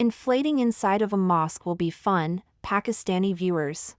Inflating inside of a mosque will be fun, Pakistani viewers.